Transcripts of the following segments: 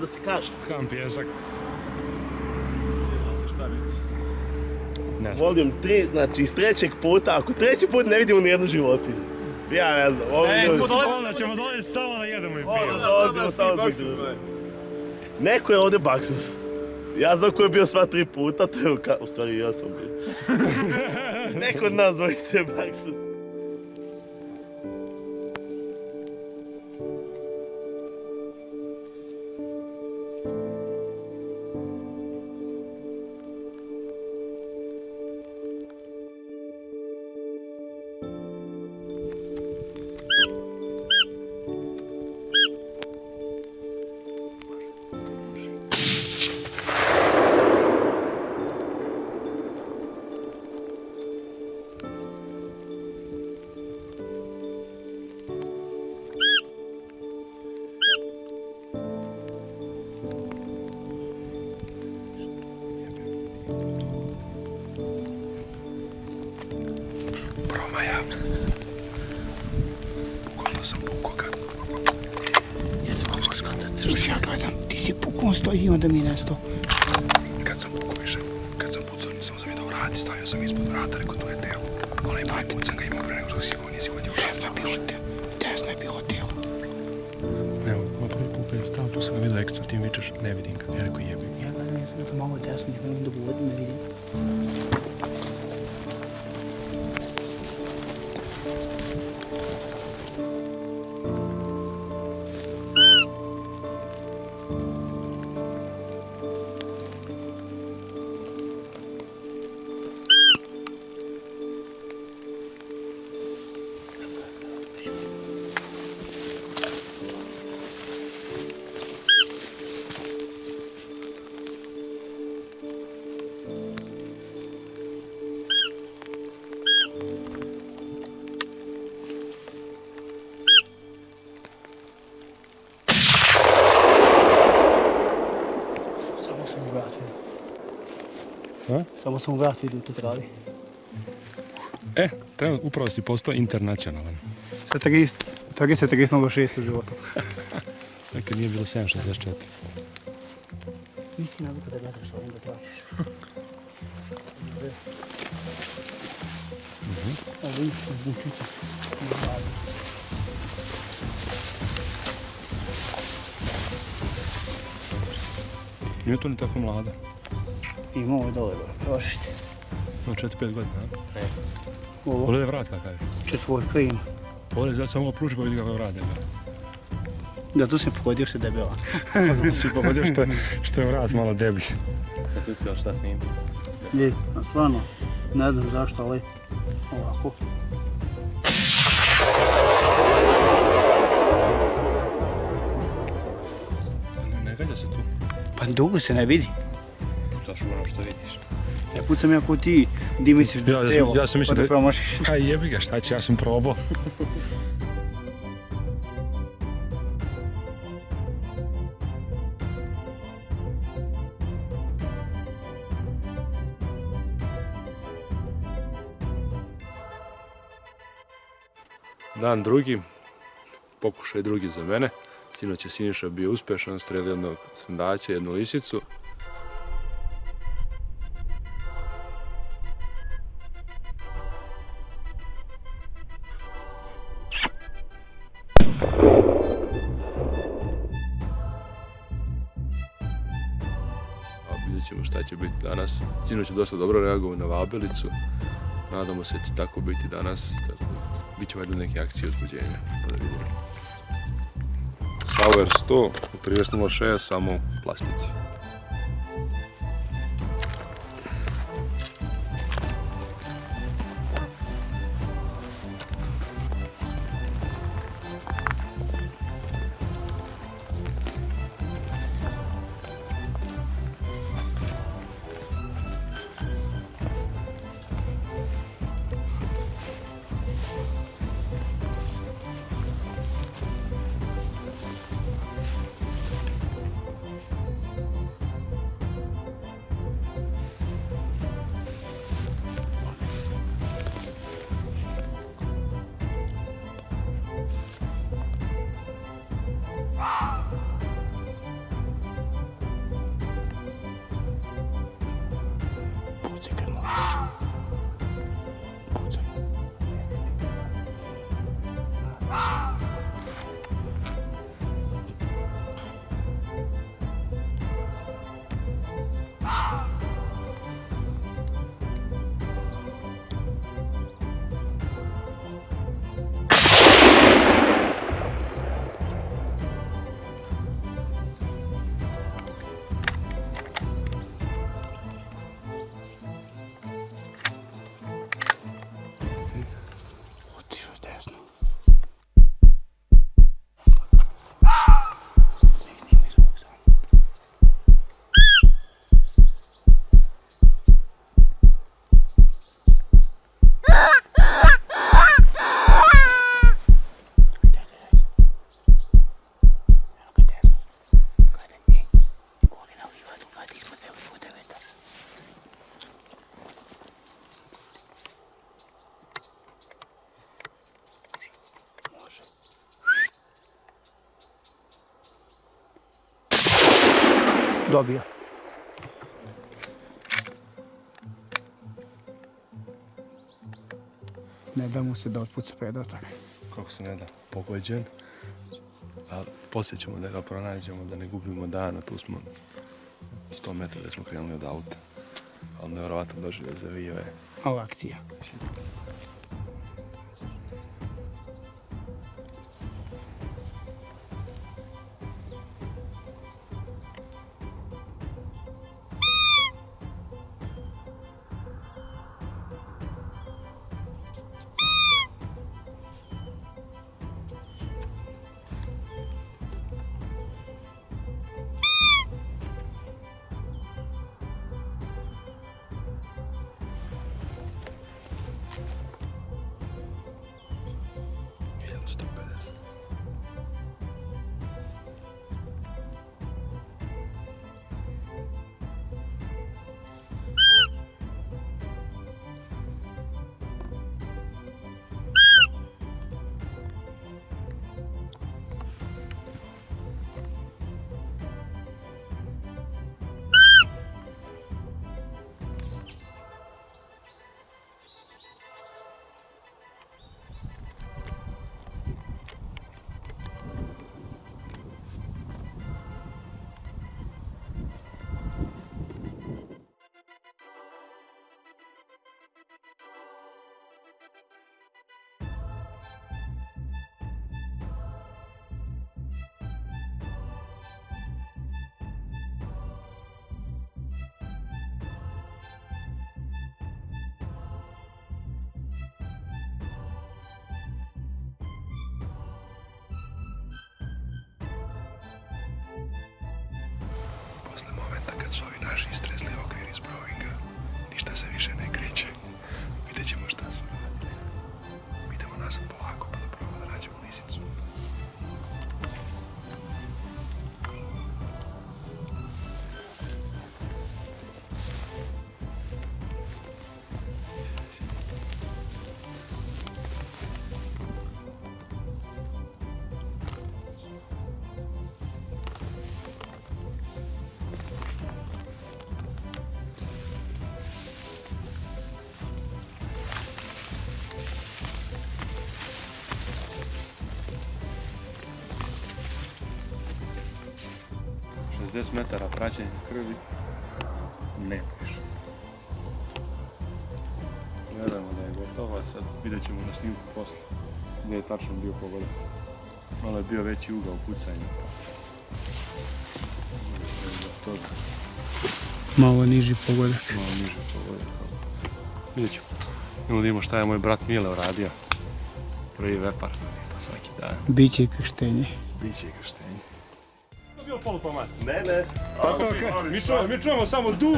da se kaže. ham pjesak. Ne znam. Volim tri, znači iz trećeg puta, ako treći put ne vidimo nijednu životinju. Ja ne znam, ovo E, je... onda ćemo dolaziti samo da jedemo i pijemo. dolazimo samo zbog toga. Neko je ovdje baksus. Ja znam ko je bio sva tri puta, to je ka... U stvari ja sam bio. Neko od nas dvojice je baksus. I onda mi nesto. Kad sam više, kad sam pucao nisam sam vidio vrati, stavio sam ispod vrata, rekao tu je telo. Prvi put sam ga imao pre nego što si go nisi uvatio u šest. Desno je bilo telo. Desno je bilo telo. Evo, ma prvi put kad je stao, tu sam ga vidio ekstra, ti mi vičeš, ne vidim ga. Ja rekao jebim. Ja gledam, ja sam to malo desno, ne gledam da vodim, ne vidim. Samo sam u te travi. E, trenutno upravo si postao internacionalan. Sa 30, 30, 36 u životu. Nekad nije bilo 764. Nisi navikao da gledaš što ovim da tražiš. Ovo vidiš, bučice. Nije to ni tako mlada. Ima ovo dole, prošište. Ima 4-5 godina, a? Ovo, Pogledaj vrat kakav je. četvorka ima. Pogledaj, sad samo ovo pruži pa vidi kakav vrat je. Da, tu sam pogodio što je debela. Si pogodio što, je- što je vrat malo deblji. Jesi uspio šta s njim? Je, a stvarno, ne znam zašto, ali ovako. Ne, ne gađa se tu. Pa dugo se ne vidi. Pucaš u ono što vidiš. Ne pucam ja ko ti, di misliš da Ja- je ja telo, ja sam mislio pa da promašiš. Ha jebi ga, šta će, ja sam probao. Dan drugi, pokušaj drugi za mene. Sinoć je Siniša bio uspješan, strelio jednog srndaća, jednu lisicu. Ćemo šta će biti danas. Sinoć je dosta dobro reagovao na Vabelicu. Nadamo se će tako biti danas. Tako, bit će valjda neke akcije uzbuđenja. Pa da vidimo. Sauer 100 u 30.06 samo plastici. Dobio. Ne da mu se da otpuca predatak. Kako se ne da, pogođen. Ali poslije ćemo da ga pronađemo, da ne gubimo dana, tu smo 100 metara da smo krenuli od auta. Ali nevjerovatno došli da zavio je. Ova akcija. takrat so i naši stresli okviri zbrojenja. Metara praćenja krvi. Nema više. Gledamo da je gotovo, a sad vidjet ćemo na snimku posle. Gdje je tačno bio pogodak. Malo je bio veći ugao pucanja. Toga Malo niži pogodak. malo niže pogodak. Vidjet ćemo. Idemo da šta je moj brat Mile uradio. Prvi vepar, pa svaki dan. Biće i krštenje. Biće i krštenje. Bio polupomat. Ne, ne. Mi čujemo, mi čujemo samo du.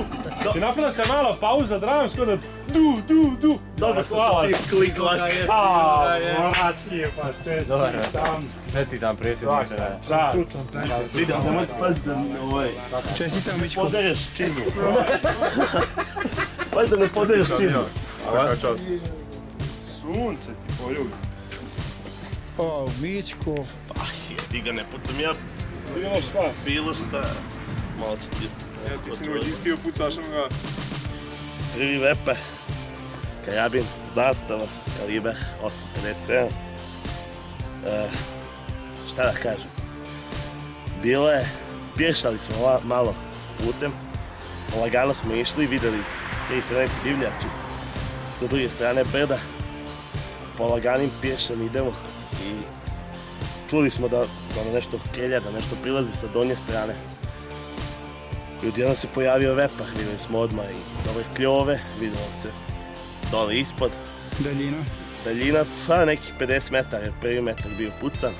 I napravila se mala pauza dramska da du, du, du. Dobro sam sa tim klik lak. A, bratski je pa. Dobar. Tam, Čestitam predsjedniče. čast. Vidio, nemoj pazi da mi ovaj... Čestitam Mičko. Podereš čizmu. pazi da ne podereš čizmu. Svaka čast. Sunce ti poljubi. O, Mičko. Pa jebi ga, ne pucam ja Bilo šta? bilo šta. Malo ću ti... Ja ti si uvijek istio pucaš onoga. Prvi vepe. Karabin, zastava, kaliber 8.57. E, šta da kažem? Bilo je, pješali smo la- malo putem. Lagano smo išli, vidjeli tri srneći divljači. Sa druge strane brda. Po laganim pješem idemo i čuli smo da, da nam nešto kelja, da nešto prilazi sa donje strane. I odjednom se pojavio vepar, vidjeli smo odmah i dobre kljove, vidjelo se dole ispod. Daljina. Daljina, pa nekih 50 metara, prvi metak bio pucan.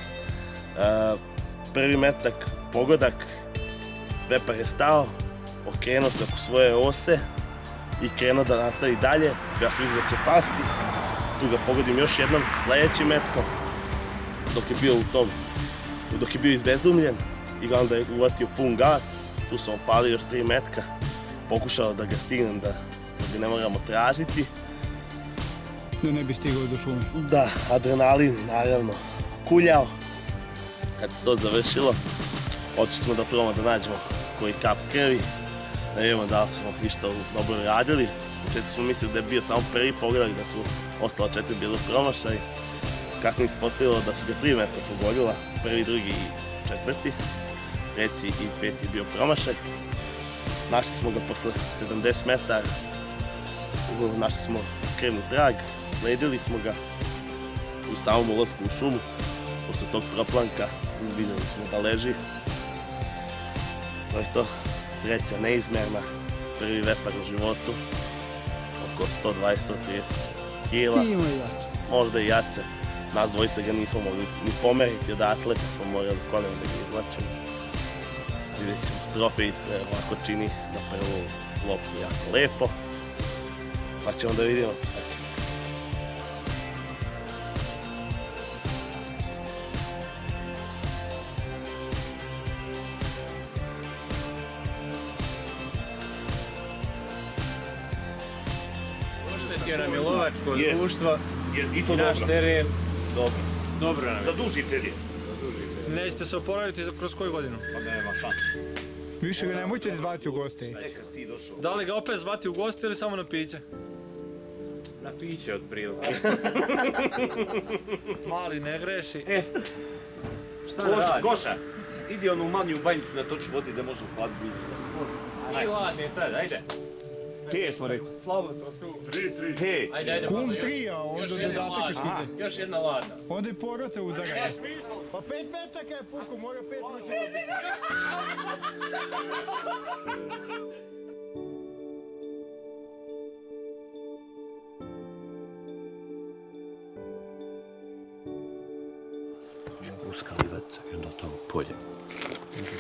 Prvi metak, pogodak, vepar je stao, okrenuo se oko svoje ose i krenuo da nastavi dalje. Ja sam da će pasti, tu ga pogodim još jednom sljedećim metkom, dok je bio u tom, dok je bio izbezumljen i onda je uvatio pun gas, tu sam opalio još tri metka, pokušao da ga stignem da, da ga ne moramo tražiti. Da ne bi stigao do šume. Da, adrenalin naravno kuljao. Kad se to završilo, otišli smo da probamo da nađemo koji kap krvi. Da vidimo da li smo išta dobro radili. U početku smo mislili da je bio samo prvi pogodak, da su ostala četiri bili promašaj. Kasnije se postavilo da su ga tri metra pogodila, prvi, drugi i četvrti. Treći i peti bio promašaj. Našli smo ga posle 70 metara. Našli smo krivni trag, sledili smo ga u samom ulasku u šumu. Posle tog proplanka vidjeli smo da leži. To je to. Sreća neizmjerna. Prvi vepar u životu. Oko 120-130 kila. Možda i jače. Nas dvojica ga nismo mogli ni pomeriti odatle, pa smo morali kolenom da ga izvlačimo. Vidjet ćemo, trofej se ovako čini na prvu loptu jako lepo. Pa ćemo da vidimo šta će. Oštetio nam je lovačko društvo I naš teren. Dobro. Dobro nam je. Za duži period. Nećete se oporaviti za- kroz koju godinu? Pa nema šanse. Više ga nemojte zvati u goste. Ti došao. Da li ga opet zvati u goste ili samo na piće? Na piće od prilike. Mali ne greši. Šta da Goša, radi? Goša, idi onu manju banjicu na toču vodi da može hladiti gustu da se Nije ladni sad, ajde. He smo rekli. Slabo to sku. He. Ajde, ajde. Kum tri, a onda Još jedna dodatak još ide. Još jedna ladna. Onda i porota udara. Pa pet metaka je puko, mora pet metaka. Uskali već i onda tamo polje.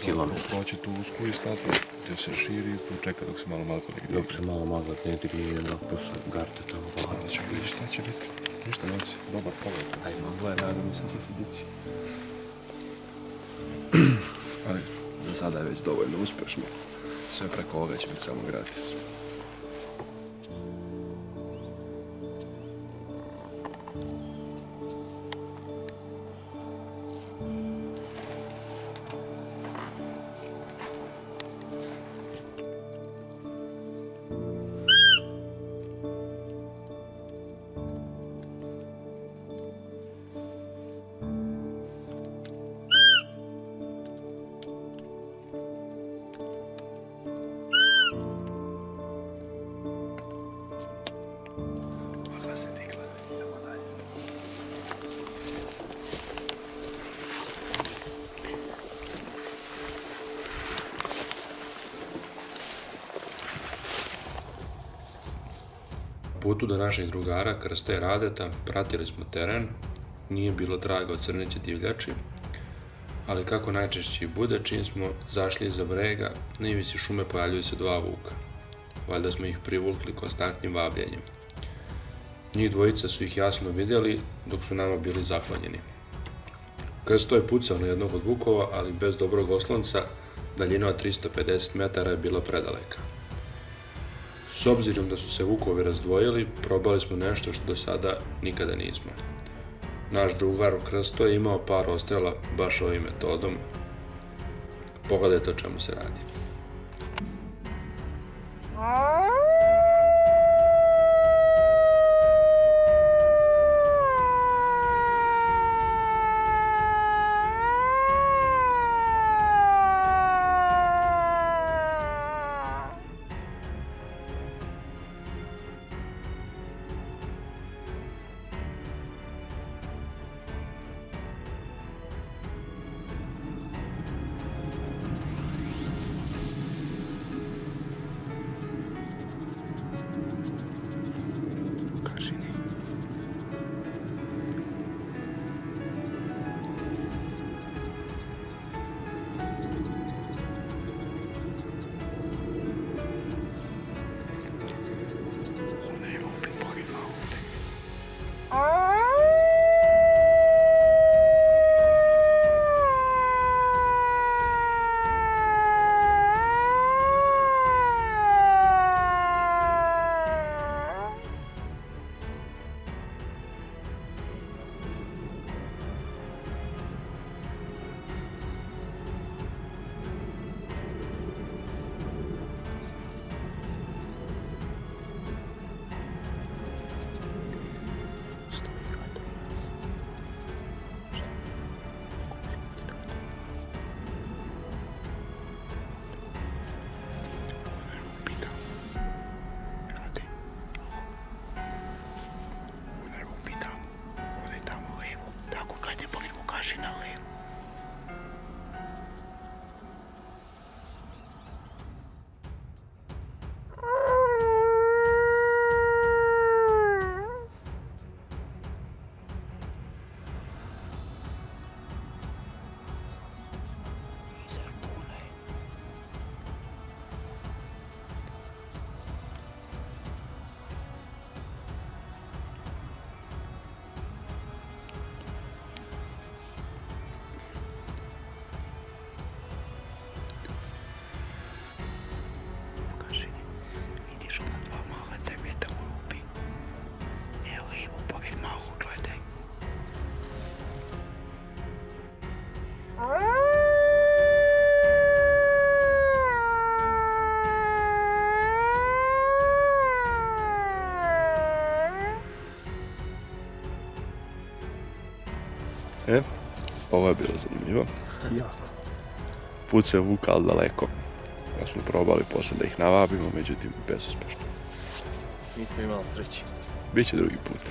Kilometar. Proći tu usku i stati gdje se širi, tu čeka dok se malo malo digne. Dok se malo magla ne digne i onda posle garte tamo. Onda ćemo vidjeti šta će biti. Ništa novci, dobar pogled. Aj, magla je, nadam se će se dići. Ali za sada je već dovoljno uspješno. Sve preko ovoga će biti samo gratis. Putu do naših drugara Krsta i Radeta pratili smo teren, nije bilo traga od crneće divljači, ali kako najčešće bude, čim smo zašli iza brega, na ivici šume pojavljuju se dva vuka. Valjda smo ih privukli konstantnim vabljenjem. Njih dvojica su ih jasno vidjeli, dok su nama bili zaklonjeni. Krsto je pucao na jednog od vukova, ali bez dobrog oslonca, daljina od 350 metara je bila predaleka. S obzirom da su se vukovi razdvojili, probali smo nešto što do sada nikada nismo. Naš drugar Krsto je imao par ostrela baš ovim metodom. Pogledajte o čemu se radi. E, ovo je bilo zanimljivo. Put se vukal daleko. Ja smo probali poslije da ih navabimo, međutim bezuspešno. Nismo imali sreći. Biće drugi put.